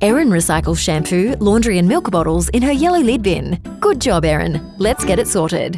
Erin recycles shampoo, laundry and milk bottles in her yellow lid bin. Good job, Erin. Let's get it sorted.